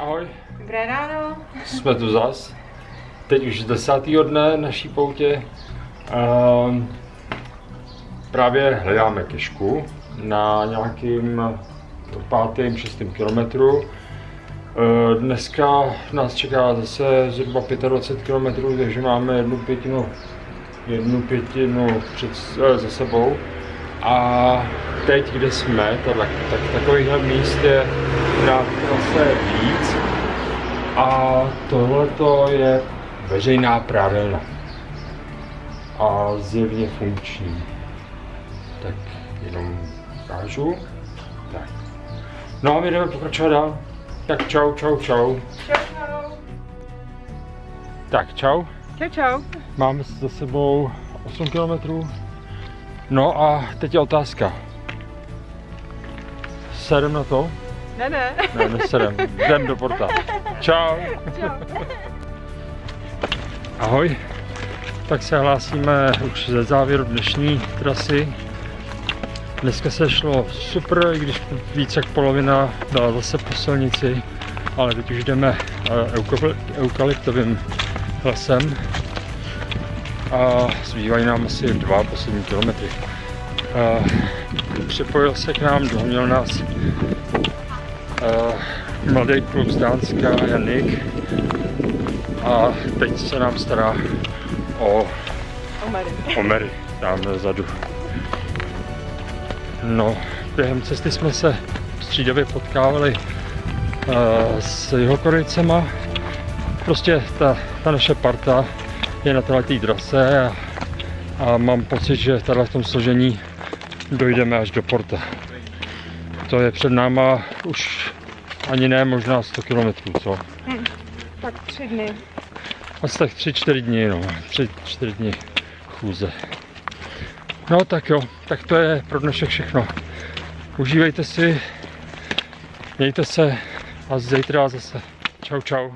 Ahoj, Dobré ráno. jsme tu zas. Teď už z desátého dne naší poutě. Um, právě hledáme kešku na nějakým pátém, šestém kilometru. Eh, Dneska nás čeká zase zhruba 25 km, takže máme jednu pětinu, jednu pětinu před, eh, za sebou. A teď, kde jsme, tak, tak takovýchhle míst je na trase víc. A tohle je veřejná prádelna. A zjevně funkční. Tak jenom ukážu. Tak. No a my jdeme pokračovat dál. Tak čau, čau, čau. Čau, čau. Tak čau. Čau, čau. Máme za sebou 8 km. No a teď je otázka. Sedem na to? Ne, ne. Ne, nesedem. Jdem do porta. Čau. Čau. Ahoj. Tak se hlásíme už ze závěru dnešní trasy. Dneska se šlo super, i když více jak polovina byla zase po silnici, ale teď už jdeme eh, eukalyptovým lesem a zbývají nám asi dva poslední kilometry. Eh, Připojil se k nám, dohnil nás mladý kluk z Dánska, Janik, a teď se nám stará o Omary. Omery tam vzadu. No, během cesty jsme se střídavě potkávali uh, s jeho korejcema. Prostě ta, ta naše parta je na této trase a, a mám pocit, že tady v tom složení dojdeme až do porta. To je před náma už ani ne možná 100 km, co? Tak tři dny. Asi tak 3-4 dny, no. 3-4 dny chůze. No tak jo, tak to je pro dnešek všechno. Užívejte si, mějte se a zítra zase. Čau, čau.